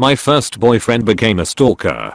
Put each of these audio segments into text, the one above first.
my first boyfriend became a stalker.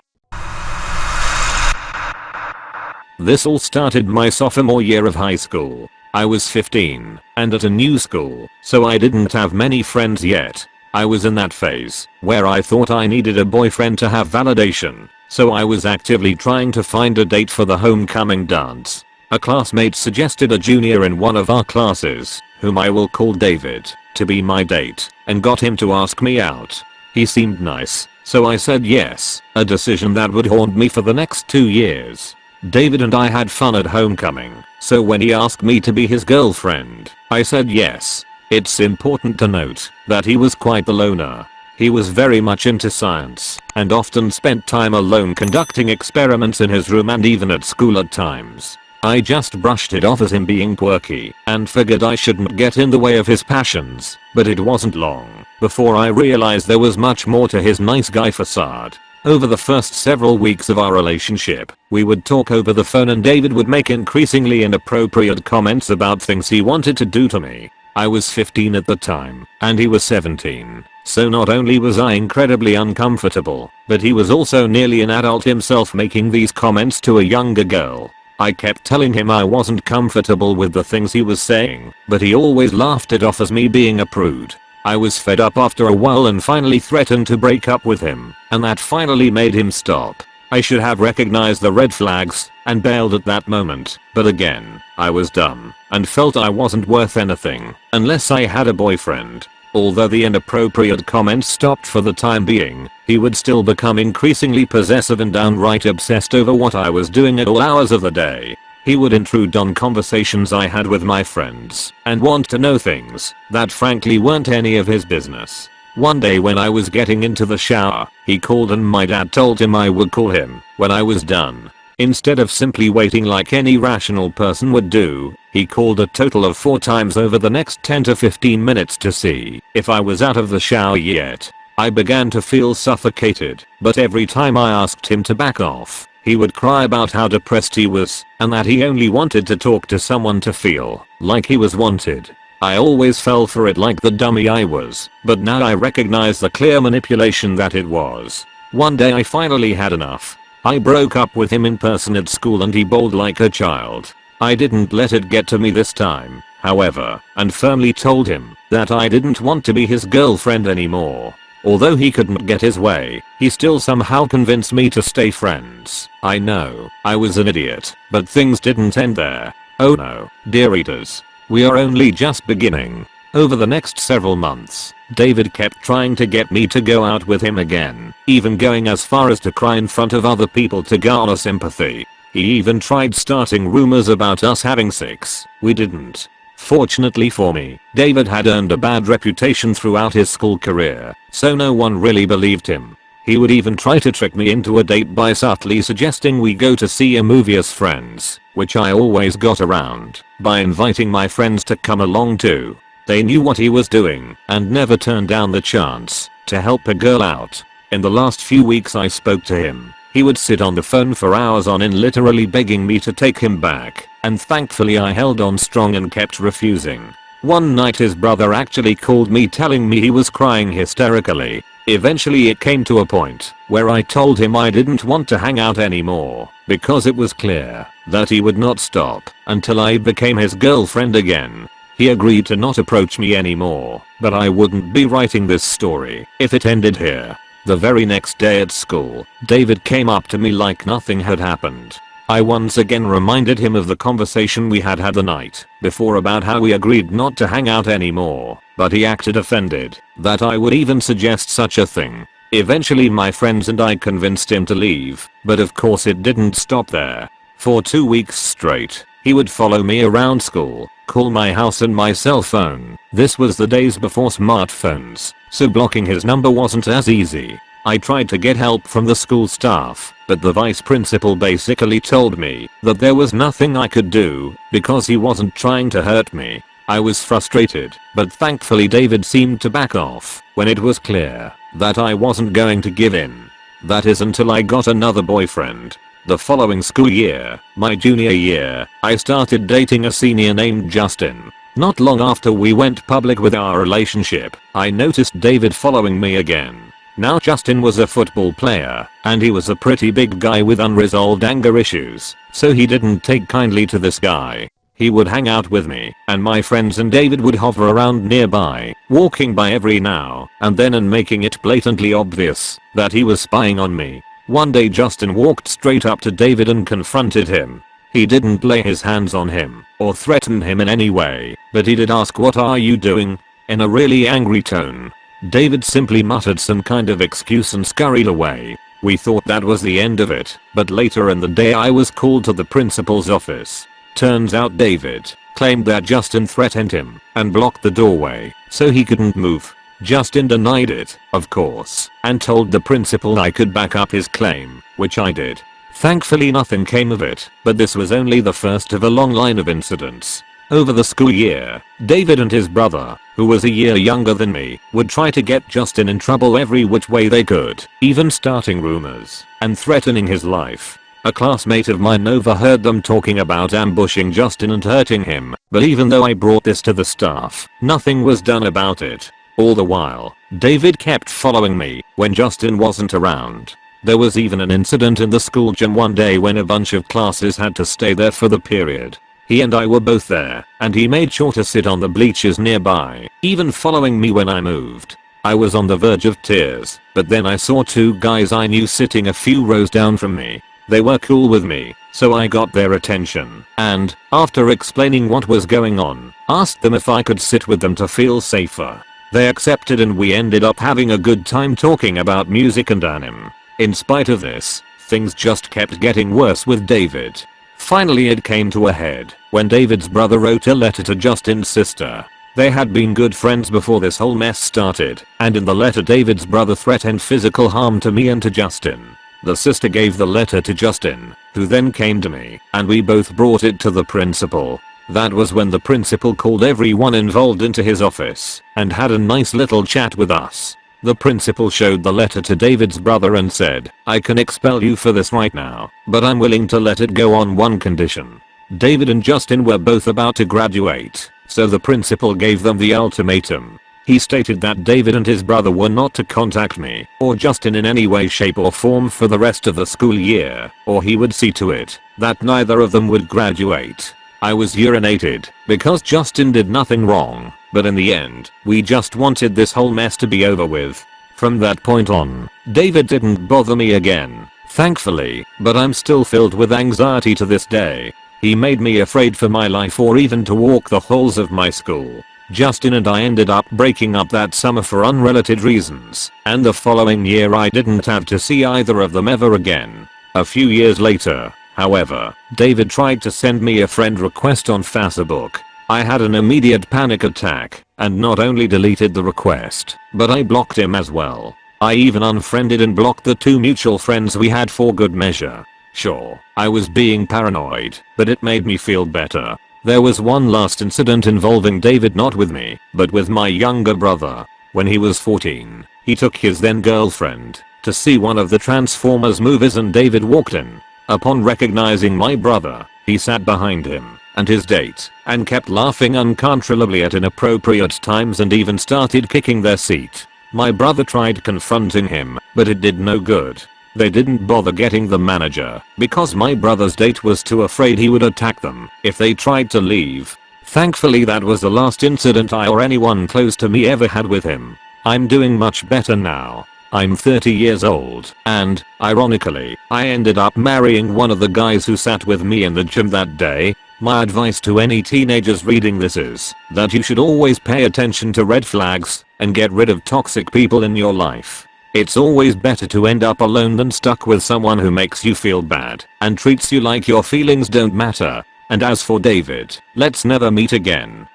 This all started my sophomore year of high school. I was 15 and at a new school, so I didn't have many friends yet. I was in that phase where I thought I needed a boyfriend to have validation, so I was actively trying to find a date for the homecoming dance. A classmate suggested a junior in one of our classes, whom I will call David, to be my date, and got him to ask me out. He seemed nice, so I said yes, a decision that would haunt me for the next two years. David and I had fun at homecoming, so when he asked me to be his girlfriend, I said yes. It's important to note that he was quite the loner. He was very much into science and often spent time alone conducting experiments in his room and even at school at times. I just brushed it off as him being quirky and figured I shouldn't get in the way of his passions, but it wasn't long before I realized there was much more to his nice guy facade. Over the first several weeks of our relationship, we would talk over the phone and David would make increasingly inappropriate comments about things he wanted to do to me. I was 15 at the time, and he was 17, so not only was I incredibly uncomfortable, but he was also nearly an adult himself making these comments to a younger girl. I kept telling him I wasn't comfortable with the things he was saying, but he always laughed it off as me being a prude. I was fed up after a while and finally threatened to break up with him, and that finally made him stop. I should have recognized the red flags and bailed at that moment, but again, I was dumb and felt I wasn't worth anything unless I had a boyfriend. Although the inappropriate comments stopped for the time being, he would still become increasingly possessive and downright obsessed over what I was doing at all hours of the day. He would intrude on conversations I had with my friends and want to know things that frankly weren't any of his business. One day when I was getting into the shower, he called and my dad told him I would call him when I was done. Instead of simply waiting like any rational person would do, he called a total of 4 times over the next 10 to 15 minutes to see if I was out of the shower yet. I began to feel suffocated, but every time I asked him to back off, he would cry about how depressed he was and that he only wanted to talk to someone to feel like he was wanted. I always fell for it like the dummy I was, but now I recognize the clear manipulation that it was. One day I finally had enough. I broke up with him in person at school and he bawled like a child. I didn't let it get to me this time, however, and firmly told him that I didn't want to be his girlfriend anymore. Although he couldn't get his way, he still somehow convinced me to stay friends. I know, I was an idiot, but things didn't end there. Oh no, dear readers. We are only just beginning. Over the next several months, David kept trying to get me to go out with him again, even going as far as to cry in front of other people to garner sympathy. He even tried starting rumors about us having sex. We didn't. Fortunately for me, David had earned a bad reputation throughout his school career, so no one really believed him. He would even try to trick me into a date by subtly suggesting we go to see a movie as friends, which I always got around by inviting my friends to come along too. They knew what he was doing and never turned down the chance to help a girl out. In the last few weeks I spoke to him. He would sit on the phone for hours on end literally begging me to take him back and thankfully I held on strong and kept refusing. One night his brother actually called me telling me he was crying hysterically. Eventually it came to a point where I told him I didn't want to hang out anymore because it was clear that he would not stop until I became his girlfriend again. He agreed to not approach me anymore, but I wouldn't be writing this story if it ended here. The very next day at school, David came up to me like nothing had happened I once again reminded him of the conversation we had had the night before about how we agreed not to hang out anymore, but he acted offended that I would even suggest such a thing. Eventually my friends and I convinced him to leave, but of course it didn't stop there. For two weeks straight, he would follow me around school, call my house and my cell phone. This was the days before smartphones, so blocking his number wasn't as easy. I tried to get help from the school staff, but the vice principal basically told me that there was nothing I could do because he wasn't trying to hurt me. I was frustrated, but thankfully David seemed to back off when it was clear that I wasn't going to give in. That is until I got another boyfriend. The following school year, my junior year, I started dating a senior named Justin. Not long after we went public with our relationship, I noticed David following me again. Now Justin was a football player, and he was a pretty big guy with unresolved anger issues, so he didn't take kindly to this guy. He would hang out with me, and my friends and David would hover around nearby, walking by every now and then and making it blatantly obvious that he was spying on me. One day Justin walked straight up to David and confronted him. He didn't lay his hands on him or threaten him in any way, but he did ask what are you doing? In a really angry tone. David simply muttered some kind of excuse and scurried away. We thought that was the end of it, but later in the day I was called to the principal's office. Turns out David claimed that Justin threatened him and blocked the doorway so he couldn't move. Justin denied it, of course, and told the principal I could back up his claim, which I did. Thankfully nothing came of it, but this was only the first of a long line of incidents. Over the school year, David and his brother, who was a year younger than me, would try to get Justin in trouble every which way they could, even starting rumors and threatening his life. A classmate of mine overheard them talking about ambushing Justin and hurting him, but even though I brought this to the staff, nothing was done about it. All the while, David kept following me when Justin wasn't around. There was even an incident in the school gym one day when a bunch of classes had to stay there for the period. He and I were both there, and he made sure to sit on the bleachers nearby, even following me when I moved. I was on the verge of tears, but then I saw two guys I knew sitting a few rows down from me, they were cool with me, so I got their attention and, after explaining what was going on, asked them if I could sit with them to feel safer. They accepted and we ended up having a good time talking about music and anime. In spite of this, things just kept getting worse with David. Finally it came to a head when David's brother wrote a letter to Justin's sister. They had been good friends before this whole mess started, and in the letter David's brother threatened physical harm to me and to Justin. The sister gave the letter to Justin, who then came to me, and we both brought it to the principal. That was when the principal called everyone involved into his office and had a nice little chat with us. The principal showed the letter to David's brother and said, I can expel you for this right now, but I'm willing to let it go on one condition. David and Justin were both about to graduate, so the principal gave them the ultimatum. He stated that David and his brother were not to contact me or Justin in any way shape or form for the rest of the school year or he would see to it that neither of them would graduate. I was urinated because Justin did nothing wrong, but in the end, we just wanted this whole mess to be over with. From that point on, David didn't bother me again, thankfully, but I'm still filled with anxiety to this day. He made me afraid for my life or even to walk the halls of my school. Justin and I ended up breaking up that summer for unrelated reasons, and the following year I didn't have to see either of them ever again. A few years later, however, David tried to send me a friend request on Facebook. I had an immediate panic attack, and not only deleted the request, but I blocked him as well. I even unfriended and blocked the two mutual friends we had for good measure. Sure, I was being paranoid, but it made me feel better. There was one last incident involving David not with me, but with my younger brother. When he was 14, he took his then girlfriend to see one of the Transformers movies and David walked in. Upon recognizing my brother, he sat behind him and his date and kept laughing uncontrollably at inappropriate times and even started kicking their seat. My brother tried confronting him, but it did no good. They didn't bother getting the manager because my brother's date was too afraid he would attack them if they tried to leave. Thankfully that was the last incident I or anyone close to me ever had with him. I'm doing much better now. I'm 30 years old and, ironically, I ended up marrying one of the guys who sat with me in the gym that day. My advice to any teenagers reading this is that you should always pay attention to red flags and get rid of toxic people in your life. It's always better to end up alone than stuck with someone who makes you feel bad and treats you like your feelings don't matter. And as for David, let's never meet again.